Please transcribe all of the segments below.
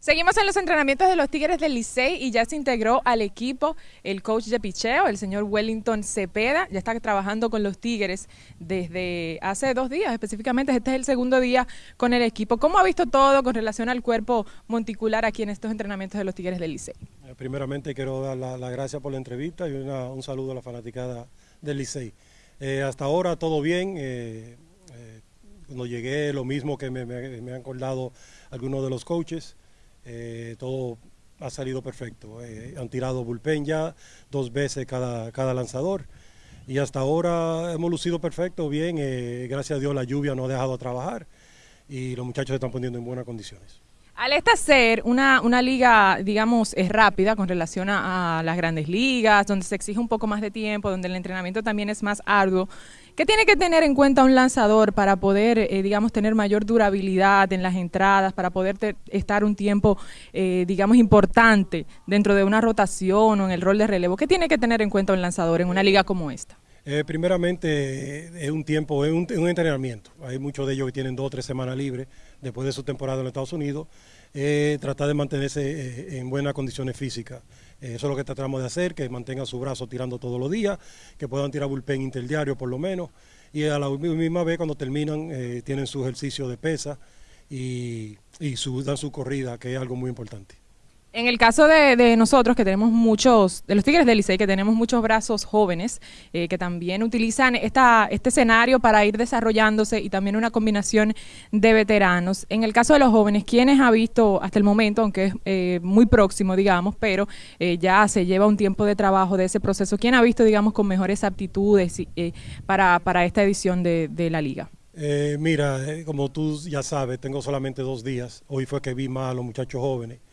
Seguimos en los entrenamientos de los Tigres del Licey y ya se integró al equipo el coach de picheo, el señor Wellington Cepeda. Ya está trabajando con los Tigres desde hace dos días, específicamente este es el segundo día con el equipo. ¿Cómo ha visto todo con relación al cuerpo monticular aquí en estos entrenamientos de los Tigres del Licey? Eh, primeramente quiero dar las la gracias por la entrevista y un saludo a la fanaticada del Licey. Eh, hasta ahora todo bien. Eh, cuando llegué lo mismo que me, me han acordado algunos de los coaches. Eh, todo ha salido perfecto. Eh, han tirado bullpen ya dos veces cada, cada lanzador y hasta ahora hemos lucido perfecto, bien. Eh, gracias a Dios la lluvia no ha dejado de trabajar y los muchachos se están poniendo en buenas condiciones. Al esta ser una, una liga, digamos, es rápida con relación a, las grandes ligas, donde se exige un poco más de tiempo, donde el entrenamiento también es más arduo, ¿qué tiene que tener en cuenta un lanzador para poder, eh, digamos, tener mayor durabilidad en las entradas, para poder estar un tiempo, eh, digamos, importante dentro de una rotación o en el rol de relevo? ¿Qué tiene que tener en cuenta un lanzador en una liga como esta? Eh, primeramente, es un tiempo, es un, entrenamiento. Hay muchos de ellos que tienen dos o tres semanas libres después de su temporada en Estados Unidos. Eh, tratar de mantenerse eh, en buenas condiciones físicas. eso es lo que tratamos de hacer, que mantengan su brazo tirando todos los días, que puedan tirar bullpen interdiario por lo menos. Y a la misma vez, cuando terminan, tienen su ejercicio de pesa y, dan su corrida, que es algo muy importante. En el caso de, nosotros, que tenemos muchos, de los Tigres del Licey, que tenemos muchos brazos jóvenes, eh, que también utilizan esta, este escenario para ir desarrollándose y también una combinación de veteranos. En el caso de los jóvenes, ¿quiénes ha visto hasta el momento, aunque es eh, muy próximo, digamos, pero eh, ya se lleva un tiempo de trabajo de ese proceso, ¿quién ha visto, digamos, con mejores aptitudes para, para esta edición de, de la liga? mira, como tú ya sabes, tengo solamente dos días. Hoy fue que vi más a los muchachos jóvenes eh,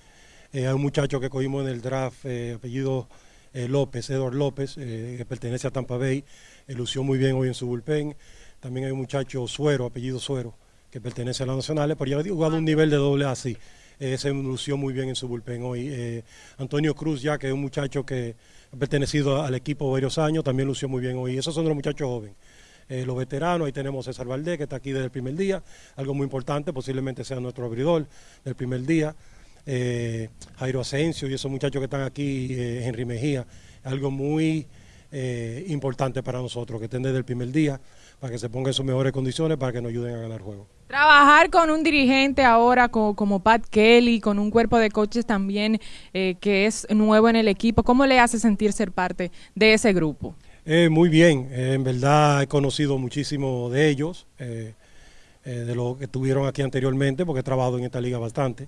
hay un muchacho que cogimos en el draft, eh, apellido eh, López, Edward López, que pertenece a Tampa Bay, lució muy bien hoy en su bullpen. También hay un muchacho Suero, apellido Suero, que pertenece a las nacionales, pero ya ha jugado un nivel de doble A, sí. se lució muy bien en su bullpen hoy. Antonio Cruz, ya que es un muchacho que ha pertenecido al equipo varios años, también lució muy bien hoy. Esos son los muchachos jóvenes. los veteranos, ahí tenemos César Valdés, que está aquí desde el primer día, algo muy importante, posiblemente sea nuestro abridor del primer día eh, Jairo Asensio y esos muchachos que están aquí, eh, Henry Mejía, algo muy eh, importante para nosotros, que estén desde el primer día, para que se pongan en sus mejores condiciones, para que nos ayuden a ganar juego. Trabajar con un dirigente ahora como, Pat Kelly, con un cuerpo de coaches también eh, que es nuevo en el equipo, ¿cómo le hace sentir ser parte de ese grupo? muy bien, en verdad he conocido muchísimo de ellos. Eh, de lo que estuvieron aquí anteriormente, porque he trabajado en esta liga bastante.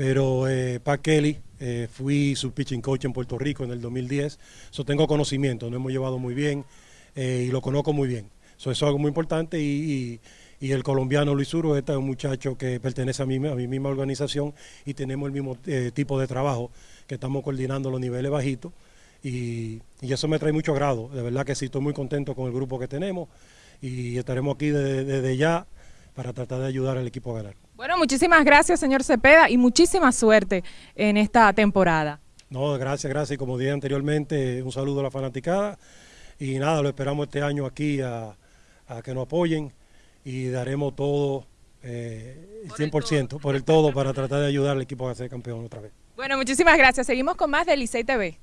Pero eh, Pat Kelly, eh, fui su pitching coach en Puerto Rico en el 2010, so tengo conocimiento, nos hemos llevado muy bien y lo conozco muy bien. eso es algo muy importante y, el colombiano Luis Uro, este es un muchacho que pertenece a mi, misma organización y tenemos el mismo tipo de trabajo, que estamos coordinando los niveles bajitos y, eso me trae mucho grado, de verdad que sí, estoy muy contento con el grupo que tenemos y estaremos aquí desde ya para tratar de ayudar al equipo a ganar. Bueno, muchísimas gracias, señor Cepeda, y muchísima suerte en esta temporada. No, gracias, gracias. Y como dije anteriormente, un saludo a la fanaticada. Y nada, lo esperamos este año aquí a, que nos apoyen y daremos todo eh, el 100%, por el todo, para tratar de ayudar al equipo a ser campeón otra vez. Bueno, muchísimas gracias. Seguimos con más de Licey TV.